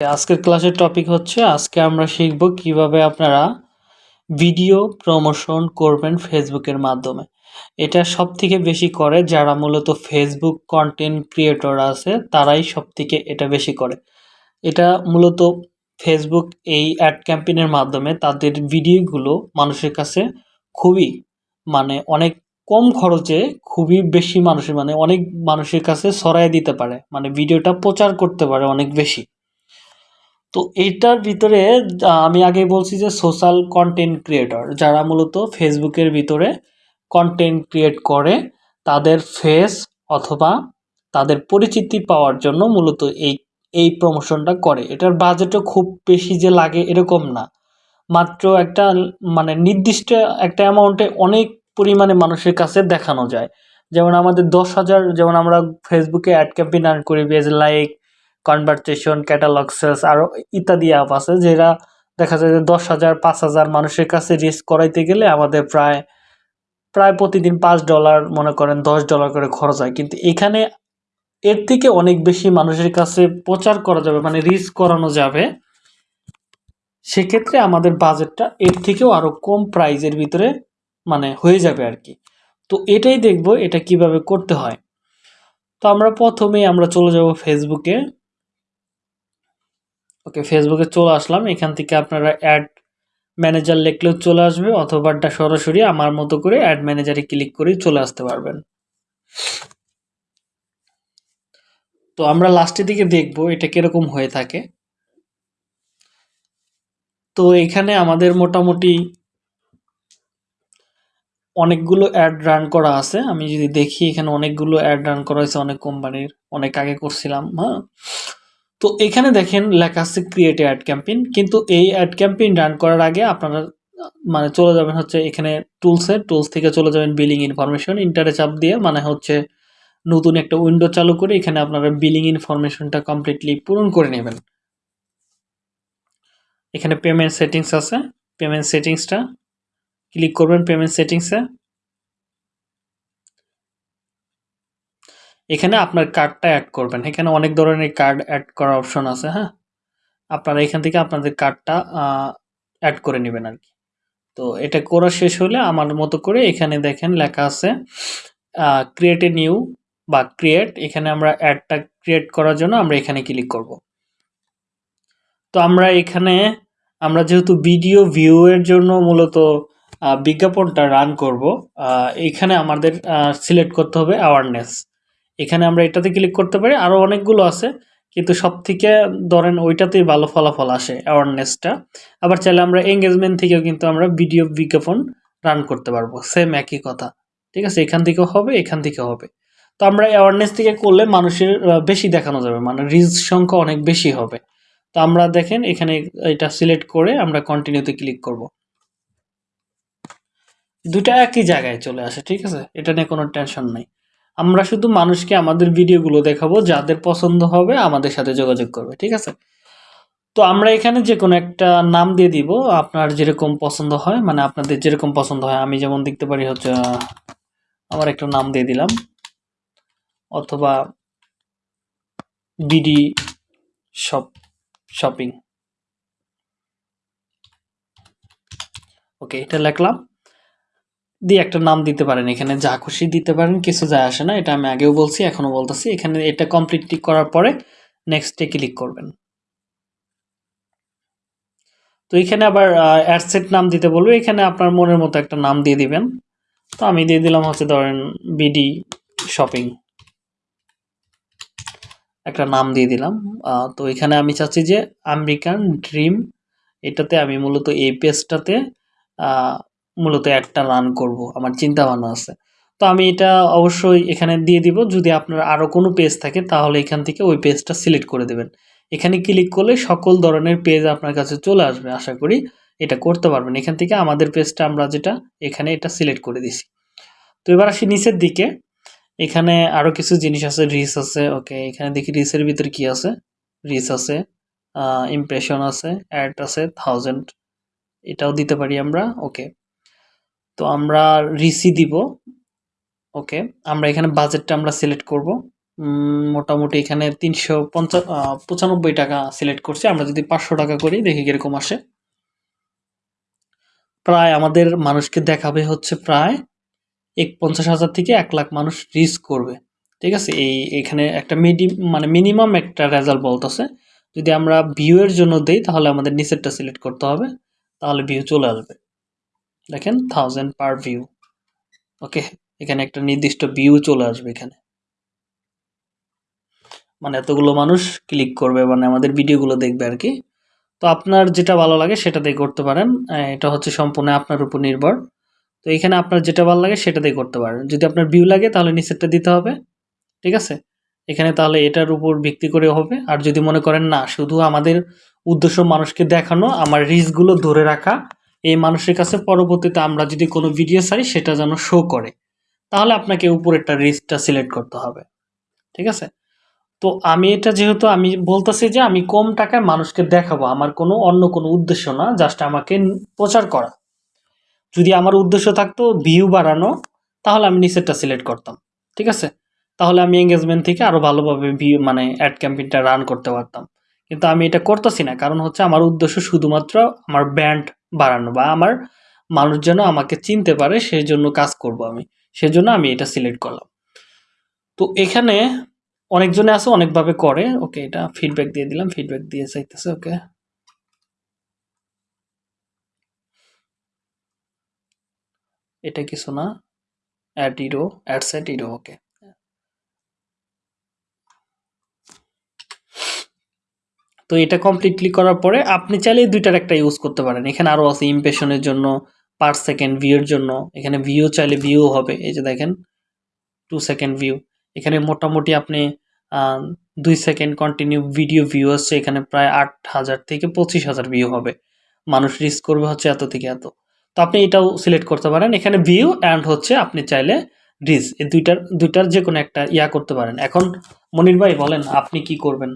আজকের ক্লাসের টপিক হচ্ছে, আজকে আমরা শিখব কীভাবে আপনারা ভিডিও প্রমোশন করবেন ফেসবুকের মাধ্যমে। এটা সব থেকে বেশি করে যারা মূলত ফেসবুক কন্টেন্ট ক্রিয়েটর আছে, তারাই সব থেকে এটা বেশি করে। এটা মূলত ফেসবুক এই অ্যাড ক্যাম্পেইনের মাধ্যমে তাদের ভিডিওগুলো মানুষের কাছে খুবই মানে অনেক কম খরচে খুবই বেশি মানুষের মানে অনেক মানুষের কাছে ছড়াই দিতে পারে। মানে ভিডিওটা প্রচার করতে পারে অনেক বেশি। তো এইটার ভিতরে আমি আগে বলছি যে সোশ্যাল কন্টেন্ট ক্রিয়েটর যারা মূলত ফেসবুকের ভিতরে কন্টেন্ট ক্রিয়েট করে, তাদের ফেস অথবা তাদের পরিচিতি পাওয়ার জন্য মূলত এই এই প্রমোশনটা করে। এটার বাজেটও খুব বেশি যে লাগে এরকম না। মাত্র একটা মানে নির্দিষ্ট একটা অ্যামাউন্টে অনেক পরিমাণে মানুষের কাছে দেখানো যায়। যেমন আমাদের দশ হাজার, যেমন আমরা ফেসবুকে অ্যাড ক্যাম্পেইন রান করি base like conversation catalog sales আরও ইত্যাদি অ্যাপ আছে যেটা দেখা যায় যে দশ হাজার, পাঁচ হাজার মানুষের কাছে রিস্ক করাইতে গেলে আমাদের প্রায় প্রায় প্রতিদিন পাঁচ ডলার মনে করেন দশ ডলার করে খরচ হয়। কিন্তু এখানে এর থেকে অনেক বেশি মানুষের কাছে প্রচার করা যাবে মানে রিস্ক করানো যাবে। সেক্ষেত্রে আমাদের বাজেটটা এর থেকেও আরও কম প্রাইজের ভিতরে মানে হয়ে যাবে আর কি। তো এটাই দেখব এটা কীভাবে করতে হয়। তো আমরা প্রথমেই আমরা চলে যাব ফেসবুকে ওকে ফেসবুকে চলে আসলাম। এখান থেকে আপনারা অ্যাড ম্যানেজার লিখলেও চলে আসবে অথবা সরাসরি আমার মতো করে অ্যাড ম্যানেজারে ক্লিক করেই চলে আসতে পারবেন। তো আমরা লাস্টের দিকে দেখব এটা কীরকম হয়ে থাকে। তো এখানে আমাদের মোটামুটি অনেকগুলো অ্যাড রান করা আছে। আমি যদি দেখি এখানে অনেকগুলো অ্যাড রান করা হয়েছে অনেক কোম্পানির অনেক আগে করছিলাম হ্যাঁ? তো এখানে দেখেন লেখা আছে ক্রিয়েট অ্যাড ক্যাম্পেইন কিন্তু এই অ্যাড ক্যাম্পেইন রান করার আগে আপনারা মানে চলে যাবেন হচ্ছে এখানে টুলসে টুলস থেকে চলে যাবেন বিলিং ইনফরমেশন ইন্টারে চাপ দিয়ে মানে হচ্ছে নতুন একটা উইন্ডো চালু করে এখানে আপনারা বিলিং ইনফরমেশনটা কমপ্লিটলি পূরণ করে নেবেন। এখানে পেমেন্ট সেটিংস আছে পেমেন্ট সেটিংসটা ক্লিক করবেন পেমেন্ট সেটিংসে এখানে আপনার কার্ডটা অ্যাড করবেন। এখানে অনেক ধরনের কার্ড অ্যাড করার অপশন আছে হ্যাঁ? আপনারা এখান থেকে আপনাদের কার্ডটা অ্যাড করে নেবেন আর কি। তো এটা করা শেষ হলে আমার মতো করে এখানে দেখেন লেখা আছে ক্রিয়েট এ নিউ বা ক্রিয়েট এখানে আমরা অ্যাডটা ক্রিয়েট করার জন্য আমরা এখানে ক্লিক করব। তো আমরা এখানে, আমরা যেহেতু ভিডিও ভিউয়ের জন্য মূলত বিজ্ঞাপনটা রান করব এখানে আমাদের সিলেক্ট করতে হবে অ্যাওয়ারনেস এখানে আমরা এটাতে ক্লিক করতে পারি। আরও অনেকগুলো আছে, কিন্তু সব থেকে ধরেন ওইটাতেই ভালো ফলাফল আসে অ্যাওয়ারনেসটা আবার চাইলে আমরা এঙ্গেজমেন্ট থেকেও কিন্তু আমরা ভিডিও বিজ্ঞাপন রান করতে পারব। সেম একই কথা। ঠিক আছে? এখান থেকেও হবে, এখান থেকেও হবে। তো আমরা অ্যাওয়ারনেস থেকে করলে মানুষের বেশি দেখানো যাবে। মানে রিচ সংখ্যা অনেক বেশি হবে। তো আমরা দেখেন এখানে এটা সিলেক্ট করে আমরা কন্টিনিউতে ক্লিক করব। দুটা একই জায়গায় চলে আসে, ঠিক আছে? এটা নিয়ে কোনো টেনশন নাই। আমরা শুধু মানুষকে আমাদের ভিডিওগুলো দেখাবো, যাদের পছন্দ হবে আমাদের সাথে যোগাযোগ করবে, ঠিক আছে? তো আমরা এখানে যে কোনো একটা নাম দিয়ে দিব, আপনার যেরকম পছন্দ হয় মানে আপনাদের যেরকম পছন্দ হয়। আমি যেমন দেখতে পারি হচ্ছে আমার একটা নাম দিয়ে দিলাম, অথবা বিডি শপ, শপিং। ওকে, এটা লিখলাম। দিয়ে একটা নাম দিতে পারেন। এখানে যা খুশি দিতে পারেন, কিছু যায় আসে না, এটা আমি আগেও বলছি, এখনও বলতেছি। এখানে এটা কমপ্লিটলি করার পরে নেক্সটে ক্লিক করবেন। তো এখানে আবার অ্যাডসেট নাম দিতে বলবে। এখানে আপনার মনের মতো একটা নাম দিয়ে দিবেন। তো আমি দিয়ে দিলাম হচ্ছে ধরেন বিডি শপিং একটা নাম দিয়ে দিলাম। তো এখানে আমি চাচ্ছি যে আমেরিকান ড্রিম, এটাতে আমি মূলত এই পেজটাতে মূলত একটা রান করব, আমার চিন্তা ভাবনা আছে। তো আমি এটা অবশ্যই এখানে দিয়ে দিব, যদি আপনার আরও কোনো পেজ থাকে, তাহলে এখান থেকে ওই পেজটা সিলেক্ট করে দেবেন। এখানে ক্লিক করলে সকল ধরনের পেজ আপনার কাছে চলে আসবে, আশা করি এটা করতে পারবেন। এখান থেকে আমাদের পেজটা আমরা যেটা, এখানে এটা সিলেক্ট করে দিছি। তো এবার আসি নিচের দিকে। এখানে আরও কিছু জিনিস আছে রিস আছে ওকে এখানে দেখি রিসের ভিতরে কি আছে? রিস আছে ইমপ্রেশন আছে অ্যাড আছে থাউজেন্ড এটাও দিতে পারি আমরা ওকে তো আমরা রিসি দিব ওকে আমরা এখানে বাজেটটা আমরা সিলেক্ট করব। মোটামুটি এখানে তিনশো পঞ্চাশ টাকা সিলেক্ট করছি। আমরা যদি পাঁচশো টাকা করি, দেখি কীরকম আসে। প্রায় আমাদের মানুষকে দেখাবে হচ্ছে প্রায় এক পঞ্চাশ হাজার থেকে এক লাখ মানুষ রিচ করবে। ঠিক আছে? এই, এখানে একটা মিডি মানে মিনিমাম একটা রেজাল্ট বলতেছে। যদি আমরা ভিউয়ের জন্য দেই, তাহলে আমাদের নিচেরটা সিলেক্ট করতে হবে। তাহলে ভিউ চলে আসবে। দেখেন থাউজেন্ড পার ভিউ ওকে এখানে একটা নির্দিষ্ট ভিউ চলে আসবে এখানে। মানে এতগুলো মানুষ ক্লিক করবে মানে আমাদের ভিডিওগুলো দেখবে আর কি। তো আপনার যেটা ভালো লাগে সেটা দিয়ে করতে পারেন। এটা হচ্ছে সম্পূর্ণ আপনার উপর নির্ভর। তো এখানে আপনার যেটা ভালো লাগে সেটা দিয়ে করতে পারেন। যদি আপনার ভিউ লাগে, তাহলে নিচেরটা দিতে হবে। ঠিক আছে? এখানে তাহলে এটার উপর ভিত্তি করে হবে। আর যদি মনে করেন, না, শুধু আমাদের উদ্দেশ্য মানুষকে দেখানো, আমার রিচগুলো ধরে রাখা এই মানুষের কাছে পরবর্তীতে আমরা যদি কোনো ভিডিও ছাড়ি, সেটা যেন শো করে। তাহলে আপনাকে উপরেরটা রিচটা সিলেক্ট করতে হবে। ঠিক আছে? তো আমি এটা যেহেতু আমি বলতেছি যে আমি কম টাকায় মানুষকে দেখাবো, আমার কোনো অন্য কোনো উদ্দেশ্য না জাস্ট আমাকে প্রচার করা। যদি আমার উদ্দেশ্য থাকতো ভিউ বাড়ানো, তাহলে আমি নিচেরটা সিলেক্ট করতাম। ঠিক আছে? তাহলে আমি এঙ্গেজমেন্ট থেকে আরও ভালোভাবে ভিউ মানে অ্যাড ক্যাম্পেইনটা রান করতে পারতাম। কিন্তু আমি এটা করতেছি না, কারণ হচ্ছে আমার উদ্দেশ্য শুধুমাত্র আমার ব্র্যান্ড বাড়ানো বা আমার মানুষ যেন আমাকে চিনতে পারে সেই জন্য কাজ করব আমি। সেজন্য আমি এটা সিলেক্ট করলাম। তো এখানে অনেকজনে আছে, অনেকভাবে করে। ওকে এটা ফিডব্যাক দিয়ে দিলাম। ফিডব্যাক দিয়ে চাইতেছে ওকে এটা কিছু না। Ad error ad set error okay তো এটা কমপ্লিটলি করার পরে আপনি চাইলে দুইটার একটা ইউজ করতে পারেন। এখানে আরও আছে ইমপ্রেশনের জন্য পার সেকেন্ড ভিউর জন্য। এখানে ভিউ চাইলে ভিউ হবে, এই যে দেখেন টু সেকেন্ড ভিউ এখানে মোটামুটি আপনি দুই সেকেন্ড কন্টিনিউ ভিডিও ভিউ আসছে এখানে প্রায় আট হাজার থেকে পঁচিশ হাজার ভিউ হবে। মানুষ রিচ করবে হচ্ছে এত থেকে এত। তো আপনি এটাও সিলেক্ট করতে পারেন। এখানে ভিউ অ্যান্ড হচ্ছে আপনি চাইলে রিচ এই দুইটার দুইটার যে কোনো একটা ইয়া করতে পারেন। এখন মনির ভাই বলেন, আপনি কি করবেন?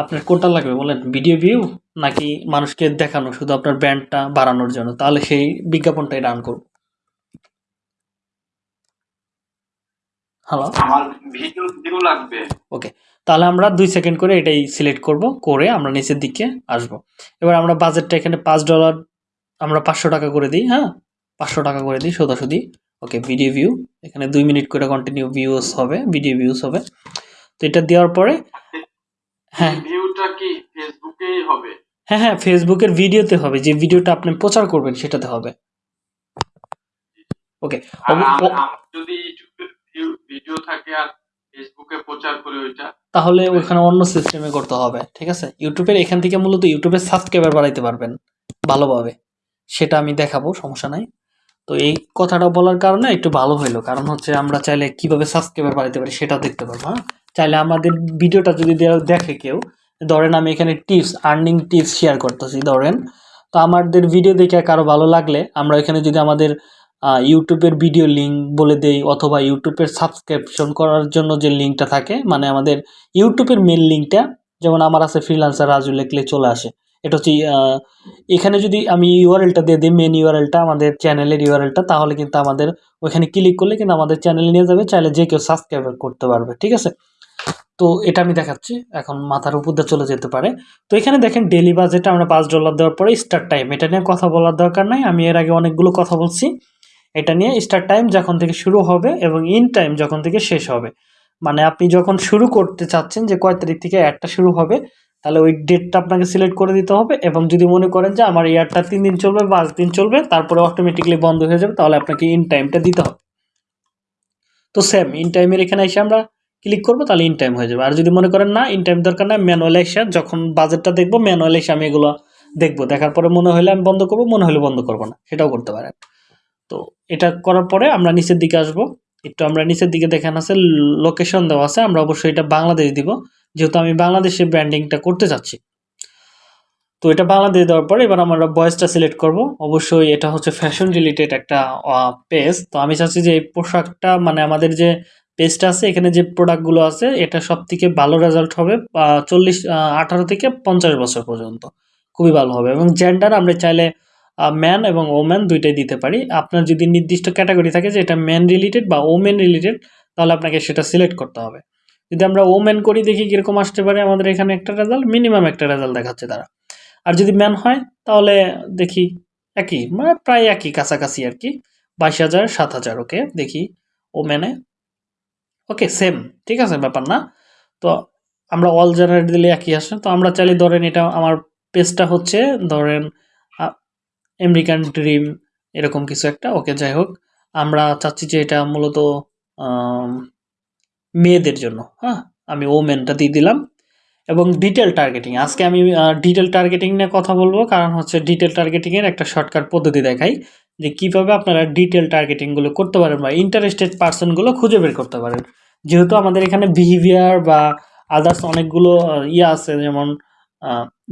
আপনার কোনটা লাগবে বলেন? ভিডিও ভিউ নাকি মানুষকে দেখানো শুধু আপনার ব্র্যান্ডটা বাড়ানোর জন্য? তাহলে সেই বিজ্ঞাপনটাই রান করব। হ্যালো আমার ভিডিও ভিউ লাগবে। ওকে তাহলে আমরা দুই সেকেন্ড করে এটাই সিলেক্ট করব করে আমরা নিচের দিকে আসব। এবার আমরা বাজেটটা এখানে পাঁচ ডলার আমরা পাঁচশো টাকা করে দিই হ্যাঁ? পাঁচশো টাকা করে দিই সোজাসুদি ওকে ভিডিও ভিউ এখানে দুই মিনিট করে কন্টিনিউ ভিউস হবে ভিডিও ভিউস হবে। তো এটা দেওয়ার পরে হ্যাঁ। ভিউটা কি ফেসবুকেই হবে? হ্যাঁ হ্যাঁ ফেসবুকের ভিডিওতে হবে। যে ভিডিওটা আপনি প্রচার করবেন সেটাতে হবে। ওকে আর আম- আমার যদি ইউটিউবে ভিডিও থাকে আর ফেসবুকে প্রচার করি ওইটা তাহলে ওখানে অন্য সিস্টেমে করতে হবে ঠিক আছে? ইউটিউবের এখান থেকে মূলত ইউটিউবের সাবস্ক্রাইবার বাড়াইতে পারবেন ভালোভাবে। সেটা আমি দেখাবো সমস্যা নাই। তো এই কথাটা বলার কারণে একটু ভালো হইল। কারণ হচ্ছে আমরা চাইলে কীভাবে সাবস্ক্রাইবার বাড়াইতে পারি সেটা দেখতে পারব হ্যাঁ? চাইলে আমাদের ভিডিওটা যদি দেখে কেউ, ধরেন আমি এখানে টিপস আর্নিং টিপস শেয়ার করতেছি, ধরেন। তো আমাদের ভিডিও দেখে কারও ভালো লাগলে, আমরা এখানে যদি আমাদের ইউটিউবের ভিডিও লিঙ্ক বলে দেই, অথবা ইউটিউবের সাবস্ক্রিপশন করার জন্য যে লিঙ্কটা থাকে মানে আমাদের ইউটিউবের মেন লিঙ্কটা যেমন আমার আছে ফ্রিলান্সার রাজু লেখলে চলে আসে। এটা হচ্ছে এখানে যদি আমি ইউআরএলটা দিয়ে দিই মেন ইউআরএলটা আমাদের চ্যানেলের ইউআরএলটা তাহলে কিন্তু আমাদের ওইখানে ক্লিক করলে কিন্তু আমাদের চ্যানেলে নিয়ে যাবে, চাইলে যে কেউ সাবস্ক্রাইব করতে পারবে, ঠিক আছে? তো এটা আমি দেখাচ্ছি। এখন মাথার উপর দিয়ে চলে যেতে পারে। তো এখানে দেখেন ডেলি বাজেট আমরা পাঁচ ডলার দেওয়ার পরে স্টার্ট টাইম এটা নিয়ে কথা বলার দরকার নাই। আমি এর আগে অনেকগুলো কথা বলছি। এটা নিয়ে স্টার্ট টাইম যখন থেকে শুরু হবে এবং ইন টাইম যখন থেকে শেষ হবে। মানে আপনি যখন শুরু করতে চাচ্ছেন যে কয় তারিখ থেকে অ্যাডটা শুরু হবে, তাহলে ওই ডেটটা আপনাকে সিলেক্ট করে দিতে হবে এবং যদি মনে করেন যে আমার ইয়ারটা তিন দিন চলবে পাঁচ দিন চলবে, তারপরে অটোমেটিকলি বন্ধ হয়ে যাবে, তাহলে আপনাকে ইন টাইমটা দিতে হবে। তো সেম ইন টাইমের এখানে এসে আমরা ক্লিক করব, তাহলে ইন টাইম হয়ে যাবে। আর যদি মনে করেন না ইন টাইম দরকার না ম্যানুয়াল এসে যখন বাজেটটা দেখব ম্যানুয়াল এসে আমি এগুলো দেখব। দেখার পরে মনে হলে আমি বন্ধ করব, মনে হলে বন্ধ করব না। সেটাও করতে পারেন। তো এটা করার পরে আমরা নিচের দিকে আসব। একটু আমরা নিচের দিকে দেখেন আছে লোকেশন দেওয়া আছে, আমরা অবশ্যই এটা বাংলাদেশ দিব। যেহেতু আমি বাংলাদেশে ব্র্যান্ডিংটা করতে চাচ্ছি। তো এটা বাংলাদেশ দেওয়ার পরে এবার আমরা বয়েসটা সিলেক্ট করব। অবশ্যই এটা হচ্ছে ফ্যাশন রিলেটেড একটা পেজ তো আমি চাচ্ছি যে এই পোশাকটা মানে আমাদের যে পেজটা আছে, এখানে যে প্রোডাক্টগুলো আছে, এটা সব থেকে ভালো রেজাল্ট হবে চল্লিশ আঠারো থেকে পঞ্চাশ বছর পর্যন্ত। খুবই ভালো হবে এবং জেন্ডার আমরা চাইলে ম্যান এবং ওম্যান দুইটাই দিতে পারি। আপনার যদি নির্দিষ্ট ক্যাটাগরি থাকে যে এটা ম্যান রিলেটেড বা ওমেন রিলেটেড তাহলে আপনাকে সেটা সিলেক্ট করতে হবে। যদি আমরা ওমেন করি, দেখি কীরকম আসতে পারে আমাদের এখানে একটা রেজাল্ট মিনিমাম একটা রেজাল্ট দেখাচ্ছে তারা। আর যদি ম্যান হয়, তাহলে দেখি একই মানে প্রায় একই, কাছাকাছি আর কি। বাইশ হাজার, সাত হাজার ওকে দেখি। ওমেনে ওকে সেম ঠিক আছে, ব্যাপার না। তো আমরা অল জেনারেট দিলে একই আসে তো আমরা চাইলে ধরেন এটা আমার পেজটা হচ্ছে, ধরেন আমেরিকান ড্রিম এরকম কিছু একটা। ওকে যাই হোক, আমরা চাচ্ছি যে এটা মূলত মেয়েদের জন্য। হ্যাঁ আমি ওমেনটা দিয়ে দিলাম। এবং ডিটেল টার্গেটিং আজকে আমি ডিটেল টার্গেটিং নিয়ে কথা বলব। কারণ হচ্ছে ডিটেল টার্গেটিংয়ের একটা শর্টকাট পদ্ধতি দেখাই। যে কীভাবে আপনারা ডিটেল টার্গেটিংগুলো করতে পারেন বা ইন্টারেস্টেড পার্সনগুলো খুঁজে বের করতে পারেন। যেহেতু আমাদের এখানে বিহেভিয়ার বা আদার্স অনেকগুলো ইয়ে আছে, যেমন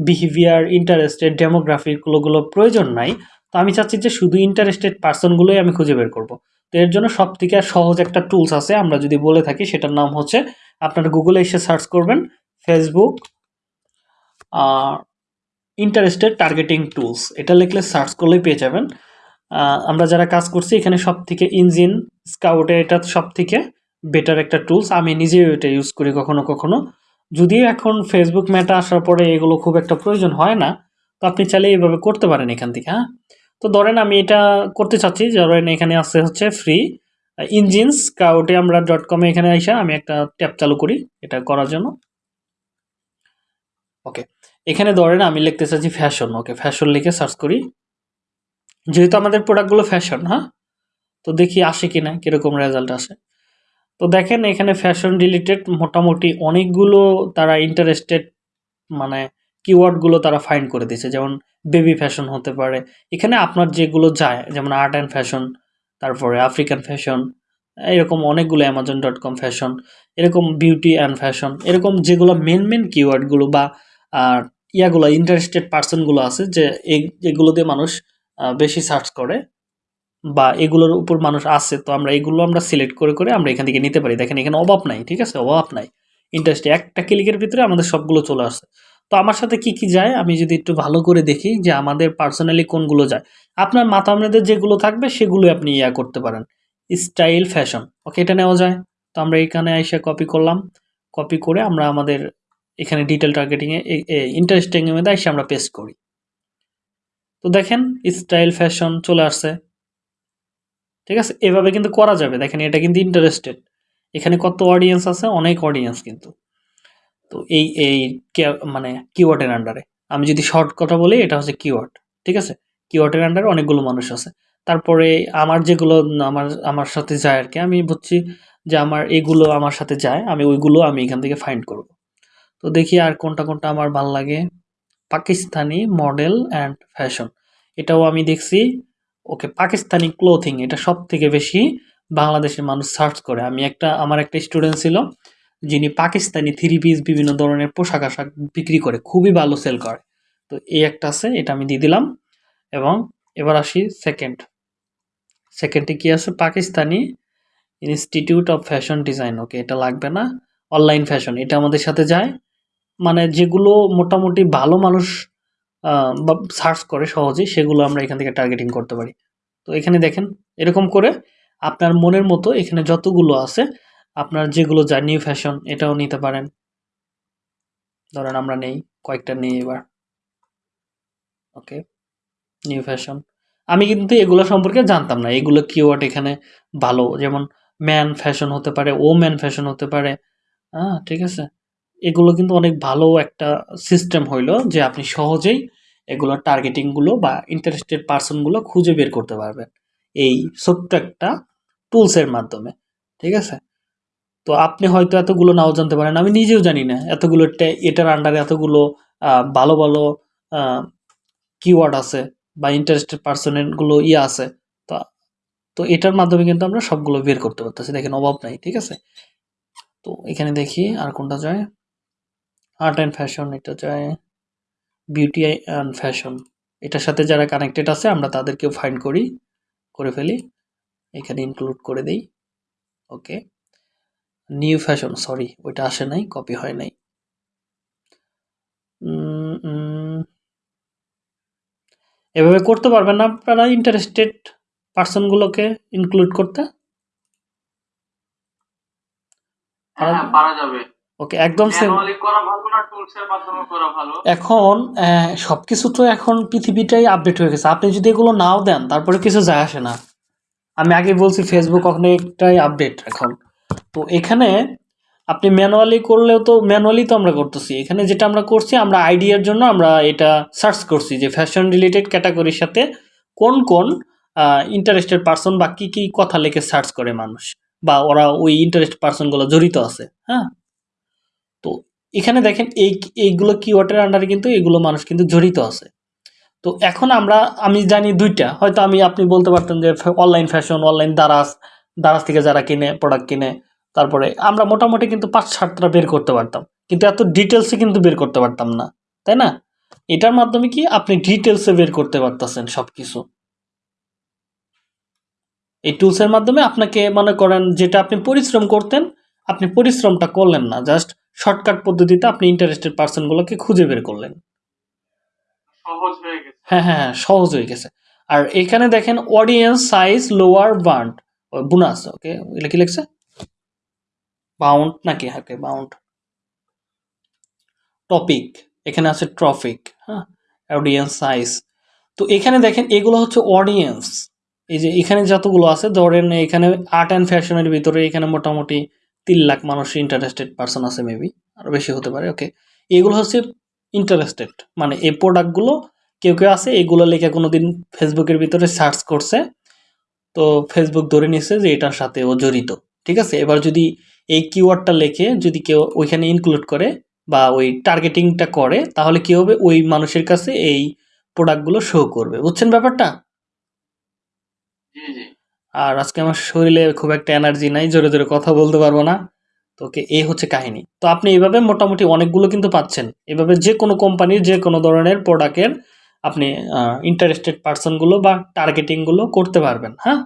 বিহেভিয়ার ইন্টারেস্টেড ডেমোগ্রাফিকগুলোগুলো প্রয়োজন নাই। তো আমি চাচ্ছি যে শুধু ইন্টারেস্টেড পার্সনগুলোই আমি খুঁজে বের করব। তো এর জন্য সব থেকে সহজ একটা টুলস আছে, আমরা যদি বলে থাকি, সেটার নাম হচ্ছে আপনারা গুগলে এসে সার্চ করবেন ফেসবুক ইন্টারেস্টেড টার্গেটিং টুলস এটা লিখলে সার্চ করলেই পেয়ে যাবেন। আমরা যারা কাজ করছি, এখানে সব থেকে ইঞ্জিন স্কাউটে এটা সব থেকে বেটার একটা টুলস আমি নিজেও এটা ইউজ করি কখনো কখনো। যদিও এখন ফেসবুক মেটা আসার পরে এগুলো খুব একটা প্রয়োজন হয় না, তো আপনি চাইলে এইভাবে করতে পারেন এখান থেকে হ্যাঁ? তো ধরেন আমি এটা করতে চাচ্ছি, ধরেন এখানে আছে হচ্ছে ফ্রি ইঞ্জিন স্কাউটে আমরা ডট কমে এখানে আইসা আমি একটা ট্যাব চালু করি এটা করার জন্য। ওকে এখানে ধরেন আমি লিখতে চাচ্ছি ফ্যাশন ওকে ফ্যাশন লিখে সার্চ করি। যেহেতু আমাদের প্রোডাক্টগুলো ফ্যাশন হ্যাঁ? তো দেখি আসে কি না কীরকম রেজাল্ট আসে। তো দেখেন এখানে ফ্যাশন রিলেটেড মোটামুটি অনেকগুলো তারা ইন্টারেস্টেড মানে কিওয়ার্ডগুলো তারা ফাইন্ড করে দিয়েছে। যেমন বেবি ফ্যাশন হতে পারে। এখানে আপনার যেগুলো যায়, যেমন আর্ট অ্যান্ড ফ্যাশন তারপরে আফ্রিকান ফ্যাশন এরকম অনেকগুলো অ্যামাজন ডট কম ফ্যাশন এরকম বিউটি অ্যান্ড ফ্যাশন এরকম যেগুলো মেন মেন কিওয়ার্ডগুলো বা ইয়াগুলো ইন্টারেস্টেড পার্সনগুলো আছে যে এগুলো দিয়ে মানুষ বেশি সার্চ করে বা এগুলোর উপর মানুষ আছে, তো আমরা এগুলো আমরা সিলেক্ট করে করে আমরা এখান থেকে নিতে পারি। দেখেন এখানে অভাব নাই, ঠিক আছে? অভাব নাই। ইন্টারেস্টে একটা ক্লিকের ভিতরে আমাদের সবগুলো চলে আসছে তো আমার সাথে কি কি যায়? আমি যদি একটু ভালো করে দেখি যে আমাদের পার্সোনালি কোনগুলো যায়। আপনার মাথা আপনাদের যেগুলো থাকবে সেগুলো আপনি ইয়া করতে পারেন। স্টাইল ফ্যাশন ওকে এটা নেওয়া যায়। তো আমরা এখানে এসে কপি করলাম। কপি করে আমরা আমাদের এখানে ডিটেল টার্গেটিংয়ে ইন্টারেস্টিংয়ের মধ্যে এসে আমরা পেস্ট করি। তো দেখেন স্টাইল ফ্যাশন চলে আসছে। ঠিক আছে? এভাবে কিন্তু করা যাবে। দেখেন, এটা কিন্তু ইন্টারেস্টেড এখানে কত অডিয়েন্স আছে? অনেক অডিয়েন্স কিন্তু। তো এই এই মানে কিওয়ার্ডের আন্ডারে আমি যদি শর্ট কথা বলি, এটা হচ্ছে কিওয়ার্ড ঠিক আছে? কিওয়ার্ডের আন্ডারে অনেকগুলো মানুষ আছে। তারপরে আমার যেগুলো, আমার আমার সাথে যায় আর কি, আমি বুঝছি যে আমার এগুলো আমার সাথে যায়, আমি ওইগুলো আমি এখান থেকে ফাইন্ড করব। তো দেখি আর কোনটা কোনটা আমার ভালো লাগে। পাকিস্তানি মডেল অ্যান্ড ফ্যাশন এটাও আমি দেখছি। ওকে, পাকিস্তানি ক্লোথিং এটা সব থেকে বেশি বাংলাদেশের মানুষ সার্চ করে। আমি একটা, আমার একটা স্টুডেন্ট ছিল, যিনি পাকিস্তানি থ্রি পিস বিভিন্ন ধরনের পোশাক আশাক বিক্রি করে, খুবই ভালো সেল করে। তো এই একটা আছে, এটা আমি দিয়ে দিলাম। এবং এবার আসি সেকেন্ড সেকেন্ডে কি আছে? Pakistani institute of fashion design okay, এটা লাগবে না। অনলাইন ফ্যাশন এটা আমাদের সাথে যায়। মানে যেগুলো মোটামুটি ভালো মানুষ সার্চ করে সহজেই সেগুলো আমরা এখান থেকে টার্গেটিং করতে পারি। তো এখানে দেখেন, এরকম করে আপনার মনের মতো এখানে যতগুলো আছে, আপনার যেগুলো যা নিউ ফ্যাশন এটাও নিতে পারেন। ধরেন আমরা নেই, কয়েকটা নেই এবার। ওকে নিউ ফ্যাশন আমি কিন্তু এগুলো সম্পর্কে জানতাম না। এগুলো কিওয়ার্ড এখানে ভালো। যেমন ম্যান ফ্যাশন হতে পারে ও ম্যান ফ্যাশন হতে পারে। হ্যাঁ ঠিক আছে? এগুলো কিন্তু অনেক ভালো একটা সিস্টেম হইল যে আপনি সহজেই এগুলো টার্গেটিংগুলো বা ইন্টারেস্টেড পার্সনগুলো খুঁজে বের করতে পারবেন এই ছোট্ট একটা টুলসের মাধ্যমে, ঠিক আছে? তো আপনি হয়তো এতগুলো নাও জানতে পারেন, আমি নিজেও জানি না এতগুলো এটার আন্ডারে এতগুলো ভালো ভালো কিওয়ার্ড আছে বা ইন্টারেস্টেড পার্সনেরগুলো ইয়ে আছে, তো তো এটার মাধ্যমে কিন্তু আমরা সবগুলো বের করতে পারতেছি। দেখেন অভাব নাই, ঠিক আছে? তো এখানে দেখি আর কোনটা যায়? আর্ট অ্যান্ড ফ্যাশন এটা যায়। বিউটি অ্যান্ড ফ্যাশন এটার সাথে যারা কানেক্টেড আছে, আমরা তাদেরকেও ফাইন্ড করি, করে ফেলি। এখানে ইনক্লুড করে দেই। ওকে। নিউ ফ্যাশন সরি ওইটা আসে নাই কপি হয় নাই। এভাবে করতে পারবেন না, আপনারা ইন্টারেস্টেড পার্সনগুলোকে ইনক্লুড করতে। হ্যাঁ পারা যাবে। ওকে একদম সেম ম্যানুয়ালি করা ভালো না টুলস এর মাধ্যমে করা ভালো? এখন সবকিছু তো এখন পৃথিবীটাই আপডেট হয়ে গেছে। আপনি যদি এগুলো নাও দেন তারপরে কিছু যায় আসে না। আমি আগে বলছি ফেসবুক অনেকটাই আপডেট এখন। তো এখানে আপনি ম্যানুয়ালি করলেও তো ম্যানুয়ালি তো আমরা করতেছি। এখানে যেটা আমরা করছি আমরা আইডিয়ার জন্য আমরা এটা সার্চ করছি যে ফ্যাশন রিলেটেড ক্যাটাগরির সাথে কোন কোন ইন্টারেস্টেড পার্সন বা কী কী কথা লিখে সার্চ করে মানুষ। বা ওরা ওই ইন্টারেস্ট পার্সনগুলো জড়িত আছে হ্যাঁ? এখানে দেখেন এই এইগুলো কিওয়ার্ডের আন্ডারে কিন্তু এগুলো মানুষ কিন্তু জড়িত আছে। তো এখন আমরা আমি জানি দুইটা হয়তো আমি আপনি বলতে পারতেন যে online fashion online Daraz Daraz থেকে যারা কিনে প্রোডাক্ট কিনে তারপরে আমরা মোটামুটি কিন্তু পাঁচ সাতটা বের করতে পারতাম। কিন্তু এত ডিটেলসে কিন্তু বের করতে পারতাম না তাই না? এটার মাধ্যমে কি আপনি ডিটেলসে বের করতে পারতেছেন সব কিছু এই টুলসের মাধ্যমে আপনাকে মনে করেন যেটা আপনি পরিশ্রম করতেন আপনি পরিশ্রমটা করলেন না জাস্ট শর্টকাট পদ্ধতিতে আপনি ইন্টারেস্টেড পার্সনগুলোকে খুঁজে বের করলেন। হয়ে হ্যাঁ হ্যাঁ হ্যাঁ, সহজ হয়ে গেছে। আর এখানে দেখেন audience size lower bound bonus okay এটা কি লিখছে? বাউন্ড নাকি? হাকে বাউন্ড টপিক এখানে আছে ট্রফিক হ্যাঁ অডিয়েন্স সাইজ তো এখানে দেখেন এগুলো হচ্ছে অডিয়েন্স এই যে এখানে যতগুলো আছে ধরেন এখানে আর্ট অ্যান্ড ফ্যাশনের ভিতরে এখানে মোটামুটি তিন লাখ মানুষ ইন্টারেস্টেড পার্সন আছে মেবি আরও বেশি হতে পারে ওকে এগুলো হচ্ছে ইন্টারেস্টেড মানে এই প্রোডাক্টগুলো কেউ কেউ আছে, এগুলো লেখা কোনো দিন ফেসবুকের ভিতরে সার্চ করছে, তো ফেসবুক ধরে নিছে যে এটার সাথে ও জড়িত, ঠিক আছে? এবার যদি এই কিওয়ার্ডটা লেখে, যদি কেউ ওইখানে ইনক্লুড করে বা ওই টার্গেটিংটা করে, তাহলে কি হবে? ওই মানুষের কাছে এই প্রোডাক্টগুলো শো করবে, বুঝছেন ব্যাপারটা? আর আজকে আমার শরীরে খুব একটা এনার্জি নাই জোরে জোরে কথা বলতে পারব না। তো ওকে এই হচ্ছে কাহিনী। তো আপনি এইভাবে মোটামুটি অনেকগুলো কিন্তু পাচ্ছেন। এভাবে যে কোনো কোম্পানির যে কোনো ধরনের প্রোডাক্টের আপনি ইন্টারেস্টেড পার্সনগুলো বা টার্গেটিংগুলো করতে পারবেন হ্যাঁ?